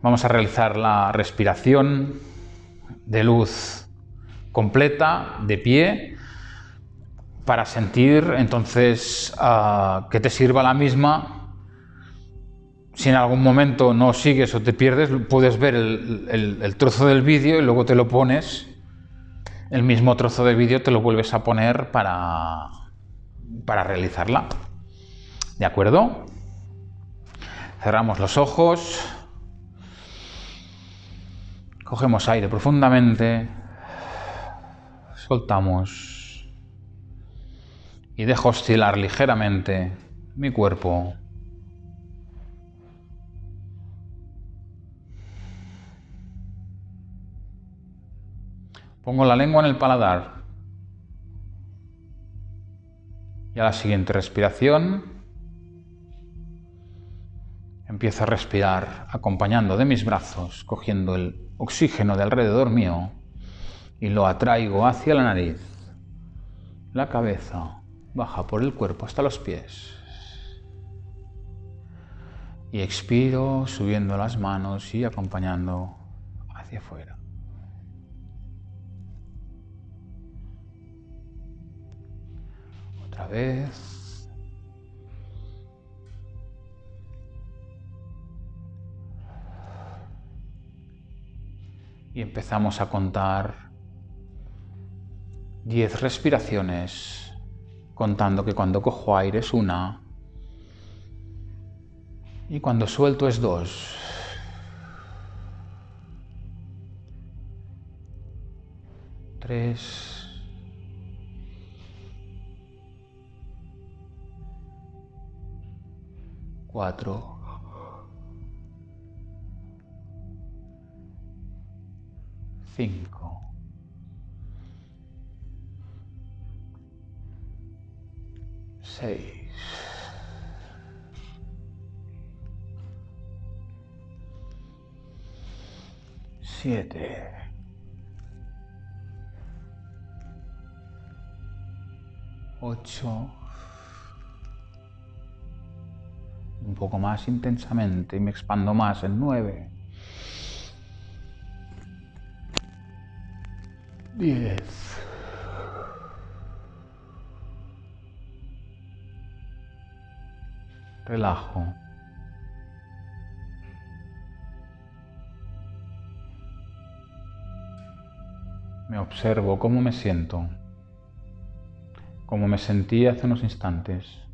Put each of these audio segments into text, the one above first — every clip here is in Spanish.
Vamos a realizar la respiración de luz completa, de pie, para sentir entonces ah, que te sirva la misma. Si en algún momento no sigues o te pierdes, puedes ver el, trozo del vídeo y luego te lo pones, el mismo trozo del vídeo te lo vuelves a poner para, para realizarla. ¿De acuerdo? Cerramos los ojos. Cogemos aire profundamente. Soltamos. Y dejo oscilar ligeramente mi cuerpo. Pongo la lengua en el paladar. Y a la siguiente respiración Empiezo a respirar acompañando de mis brazos, cogiendo el oxígeno de alrededor mío y lo atraigo hacia la nariz. La cabeza baja por el cuerpo hasta los pies. Y expiro subiendo las manos y acompañando hacia afuera. Otra vez. Y empezamos a contar 10 respiraciones, contando que cuando cojo aire es una y cuando suelto es dos. Tres. Cuatro. 5. Seis. Siete. Ocho. Un poco más intensamente y me expando más en nueve. 10. Relajo. Me observo cómo me siento, cómo me sentí hace unos instantes.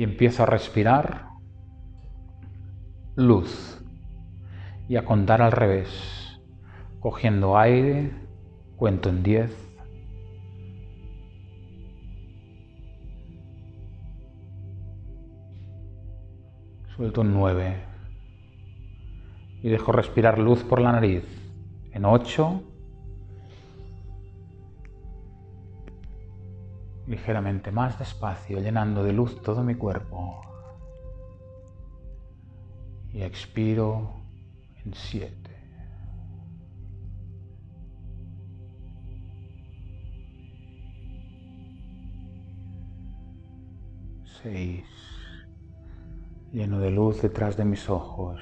Y empiezo a respirar luz y a contar al revés, cogiendo aire, cuento en 10. Suelto en 9 y dejo respirar luz por la nariz en 8. Ligeramente más despacio, llenando de luz todo mi cuerpo. Y expiro en siete. Seis. Lleno de luz detrás de mis ojos.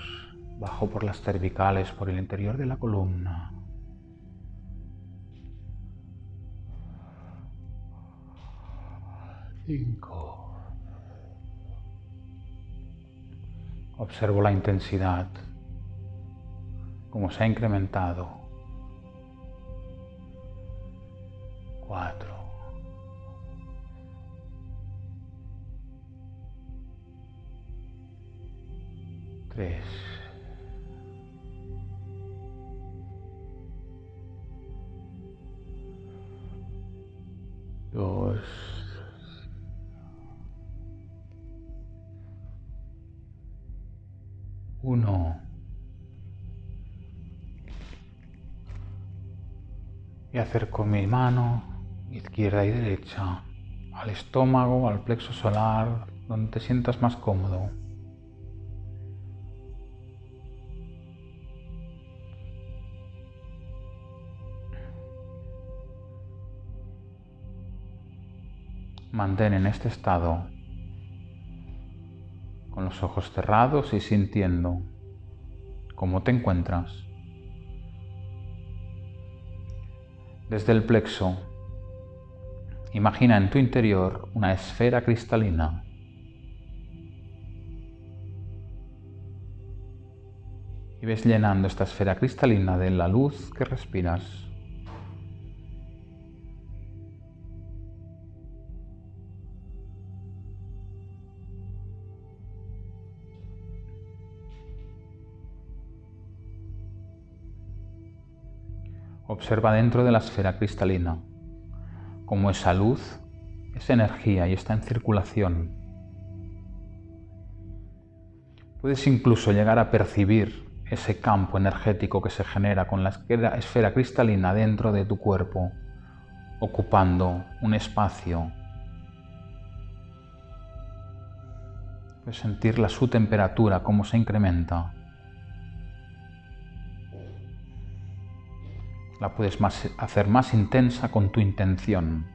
Bajo por las cervicales, por el interior de la columna. 5. Observo la intensidad, como se ha incrementado. 4. 3. y acerco mi mano izquierda y derecha al estómago, al plexo solar, donde te sientas más cómodo. Mantén en este estado, con los ojos cerrados y sintiendo cómo te encuentras. Desde el plexo, imagina en tu interior una esfera cristalina. Y ves llenando esta esfera cristalina de la luz que respiras. Observa dentro de la esfera cristalina cómo esa luz, esa energía y está en circulación. Puedes incluso llegar a percibir ese campo energético que se genera con la esfera cristalina dentro de tu cuerpo, ocupando un espacio. Puedes sentir la su temperatura, cómo se incrementa. La puedes hacer más intensa con tu intención.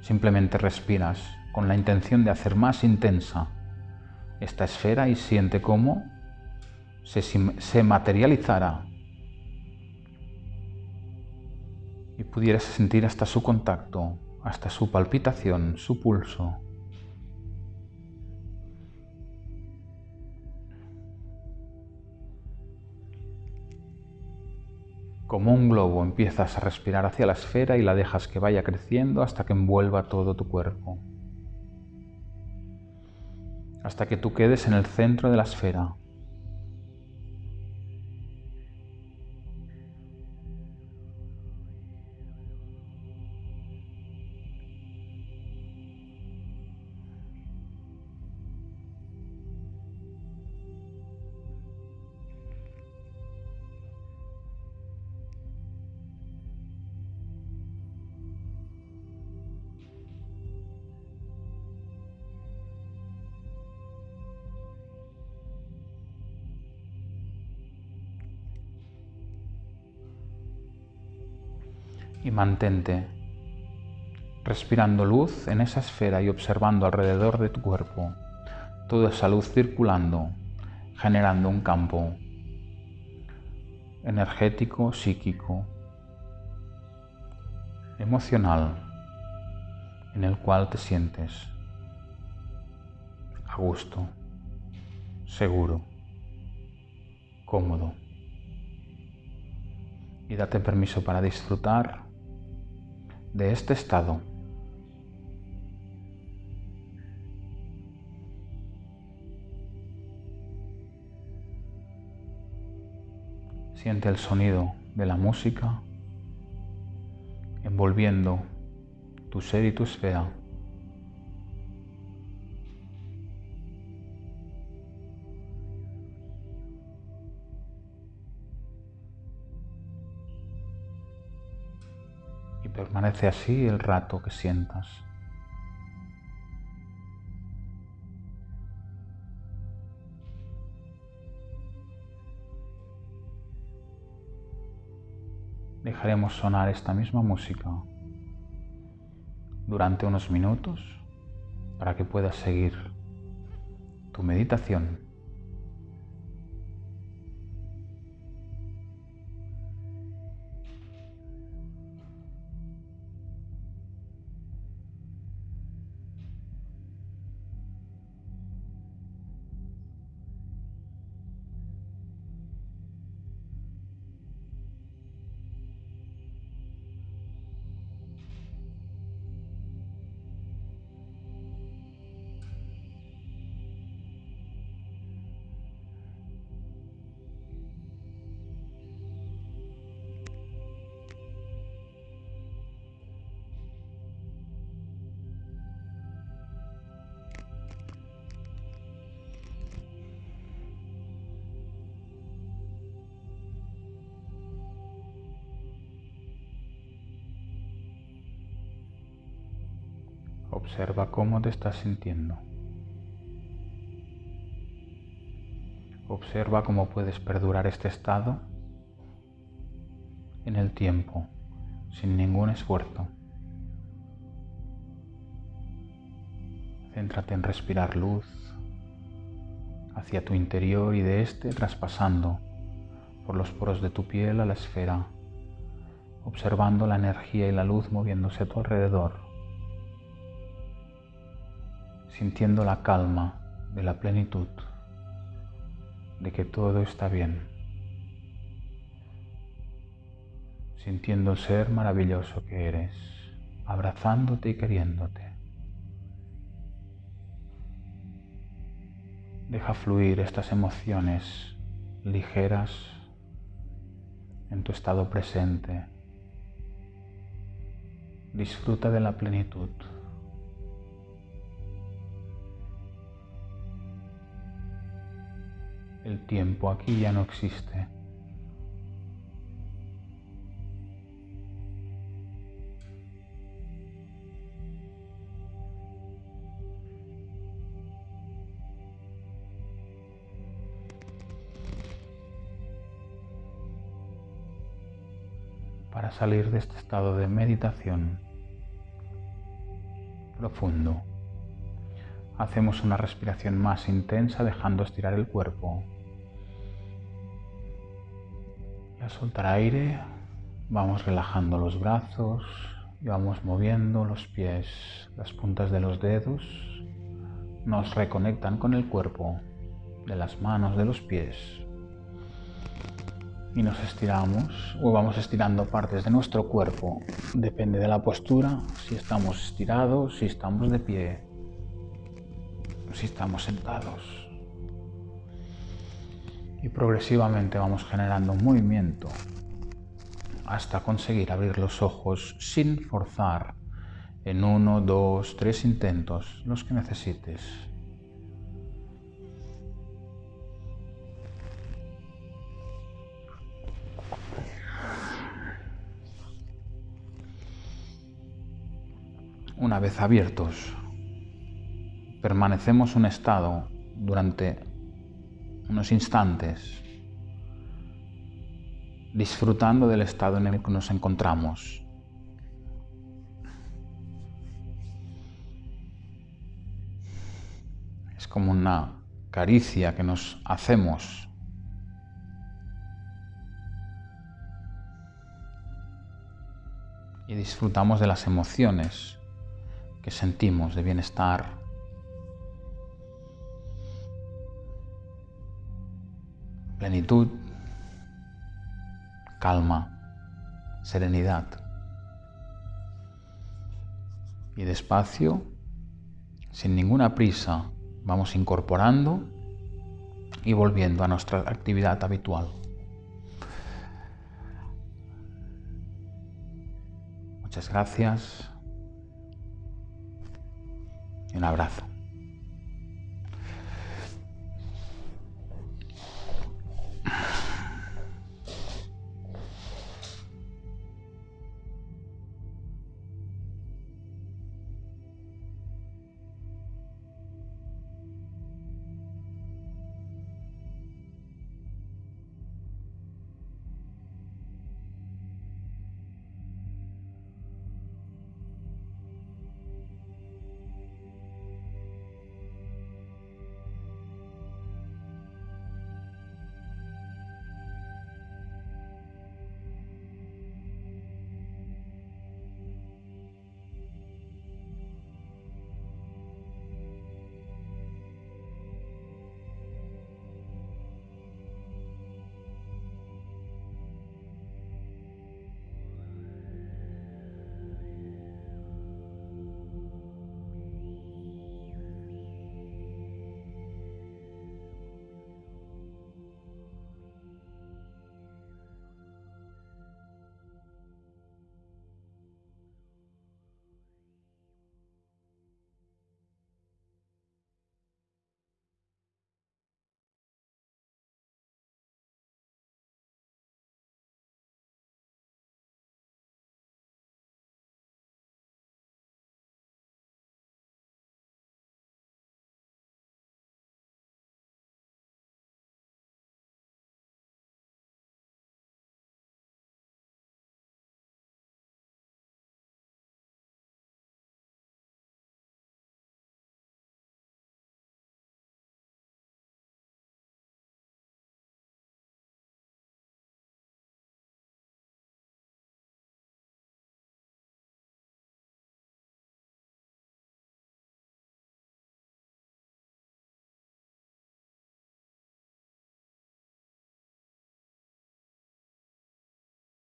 Simplemente respiras con la intención de hacer más intensa esta esfera y siente cómo se, se materializará y pudieras sentir hasta su contacto, hasta su palpitación, su pulso. Como un globo empiezas a respirar hacia la esfera y la dejas que vaya creciendo hasta que envuelva todo tu cuerpo. Hasta que tú quedes en el centro de la esfera. Y mantente respirando luz en esa esfera y observando alrededor de tu cuerpo toda esa luz circulando, generando un campo energético, psíquico, emocional, en el cual te sientes a gusto, seguro, cómodo. Y date permiso para disfrutar de este estado. Siente el sonido de la música envolviendo tu ser y tu esfera. Permanece así el rato que sientas. Dejaremos sonar esta misma música durante unos minutos para que puedas seguir tu meditación Observa cómo te estás sintiendo. Observa cómo puedes perdurar este estado en el tiempo, sin ningún esfuerzo. Céntrate en respirar luz hacia tu interior y de este traspasando por los poros de tu piel a la esfera, observando la energía y la luz moviéndose a tu alrededor, sintiendo la calma de la plenitud, de que todo está bien, sintiendo el ser maravilloso que eres, abrazándote y queriéndote. Deja fluir estas emociones ligeras en tu estado presente. Disfruta de la plenitud. El tiempo aquí ya no existe. para salir de este estado de meditación profundo. Hacemos una respiración más intensa dejando estirar el cuerpo. Soltar aire vamos relajando los brazos y vamos moviendo los pies, las puntas de los dedos nos reconectan con el cuerpo de las manos, de los pies y nos estiramos o vamos estirando partes de nuestro cuerpo. Depende de la postura, si estamos estirados, si estamos de pie, si estamos sentados. Y progresivamente vamos generando un movimiento hasta conseguir abrir los ojos sin forzar en uno, dos, tres intentos, los que necesites. Una vez abiertos, permanecemos un estado durante unos instantes, disfrutando del estado en el que nos encontramos. Es como una caricia que nos hacemos y disfrutamos de las emociones que sentimos de bienestar. Plenitud, calma, serenidad. Y despacio, sin ninguna prisa, vamos incorporando y volviendo a nuestra actividad habitual. Muchas gracias. Un abrazo.